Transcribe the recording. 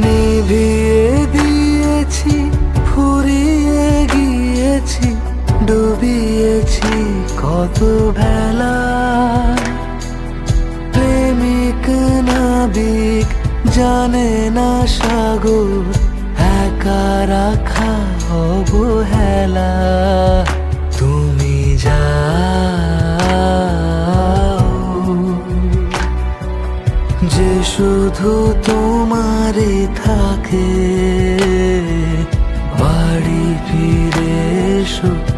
নিভিয়ে দিয়েছি, ফুরিয়ে গিয়েছি, ডুবিয়েছি কত ভেলা। প্রেমিক নাবিক জানে না সাগর, একা রাখা অবহেলা। তুমি যাও, যে শুধু তোমারে থাকে বাড়ি ফিরে এসো